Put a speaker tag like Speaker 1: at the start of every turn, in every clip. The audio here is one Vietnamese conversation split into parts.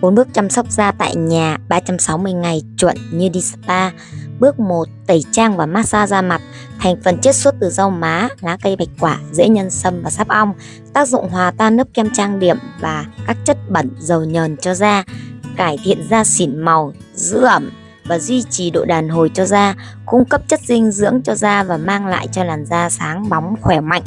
Speaker 1: 4 bước chăm sóc da tại nhà 360 ngày chuẩn như đi spa. Bước 1. Tẩy trang và massage da mặt. Thành phần chiết xuất từ rau má, lá cây bạch quả, rễ nhân sâm và sáp ong. Tác dụng hòa tan lớp kem trang điểm và các chất bẩn dầu nhờn cho da. Cải thiện da xỉn màu, giữ ẩm và duy trì độ đàn hồi cho da, cung cấp chất dinh dưỡng cho da và mang lại cho làn da sáng bóng khỏe mạnh.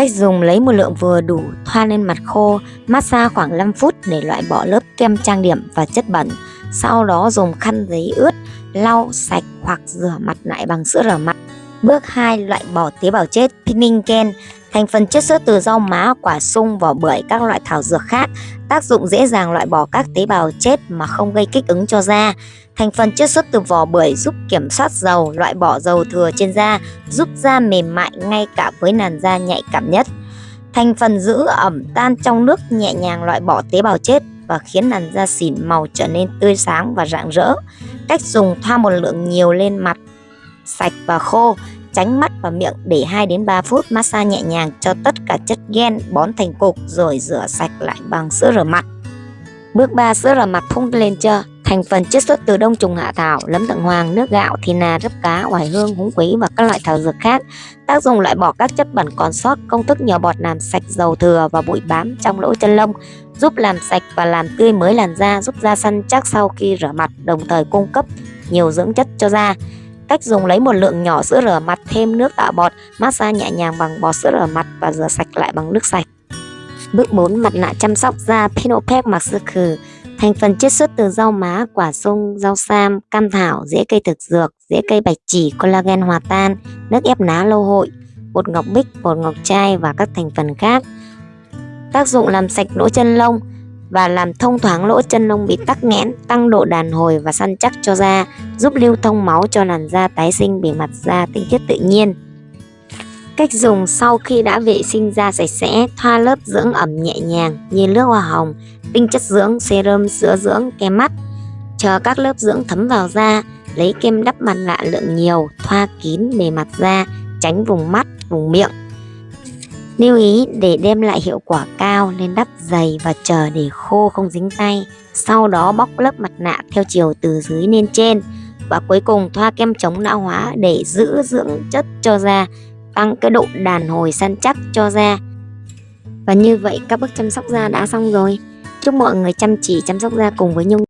Speaker 1: Cách dùng lấy một lượng vừa đủ thoa lên mặt khô, massage khoảng 5 phút để loại bỏ lớp kem trang điểm và chất bẩn. Sau đó dùng khăn giấy ướt lau sạch hoặc rửa mặt lại bằng sữa rửa mặt. Bước 2. Loại bỏ tế bào chết Pinningen Thành phần chất xuất từ rau má, quả sung, vỏ bưởi, các loại thảo dược khác. Tác dụng dễ dàng loại bỏ các tế bào chết mà không gây kích ứng cho da. Thành phần chất xuất từ vỏ bưởi giúp kiểm soát dầu, loại bỏ dầu thừa trên da, giúp da mềm mại ngay cả với làn da nhạy cảm nhất. Thành phần giữ ẩm tan trong nước nhẹ nhàng loại bỏ tế bào chết và khiến làn da xỉn màu trở nên tươi sáng và rạng rỡ. Cách dùng thoa một lượng nhiều lên mặt, sạch và khô, tránh mắt và miệng để 2 đến 3 phút massage nhẹ nhàng cho tất cả chất gen bón thành cục rồi rửa sạch lại bằng sữa rửa mặt. Bước 3 sữa rửa mặt phun lên chưa? Thành phần chiết xuất từ đông trùng hạ thảo, lấm thượng hoàng, nước gạo, thì nà, rấp cá, oải hương, húng quế và các loại thảo dược khác. Tác dụng loại bỏ các chất bẩn còn sót, công thức nhỏ bọt làm sạch dầu thừa và bụi bám trong lỗ chân lông, giúp làm sạch và làm tươi mới làn da, giúp da săn chắc sau khi rửa mặt, đồng thời cung cấp nhiều dưỡng chất cho da. Cách dùng lấy một lượng nhỏ sữa rửa mặt thêm nước tạo bọt, massage nhẹ nhàng bằng bọt sữa rửa mặt và rửa sạch lại bằng nước sạch. Bước 4. Mặt nạ chăm sóc da Pinopec mặc sư khử Thành phần chiết xuất từ rau má, quả sung, rau sam, cam thảo, rễ cây thực dược, rễ cây bạch chỉ, collagen hòa tan, nước ép ná lâu hội, bột ngọc bích, bột ngọc trai và các thành phần khác. Tác dụng làm sạch lỗ chân lông và làm thông thoáng lỗ chân lông bị tắc nghẽn, tăng độ đàn hồi và săn chắc cho da, giúp lưu thông máu cho làn da tái sinh bề mặt da tinh khiết tự nhiên. Cách dùng sau khi đã vệ sinh da sạch sẽ, thoa lớp dưỡng ẩm nhẹ nhàng như nước hoa hồng, tinh chất dưỡng, serum, sữa dưỡng, kem mắt. Chờ các lớp dưỡng thấm vào da, lấy kem đắp mặt nạ lượng nhiều, thoa kín bề mặt da, tránh vùng mắt, vùng miệng. Lưu ý để đem lại hiệu quả cao nên đắp dày và chờ để khô không dính tay. Sau đó bóc lớp mặt nạ theo chiều từ dưới lên trên. Và cuối cùng thoa kem chống lão hóa để giữ dưỡng chất cho da, tăng cái độ đàn hồi săn chắc cho da. Và như vậy các bước chăm sóc da đã xong rồi. Chúc mọi người chăm chỉ chăm sóc da cùng với Nhung.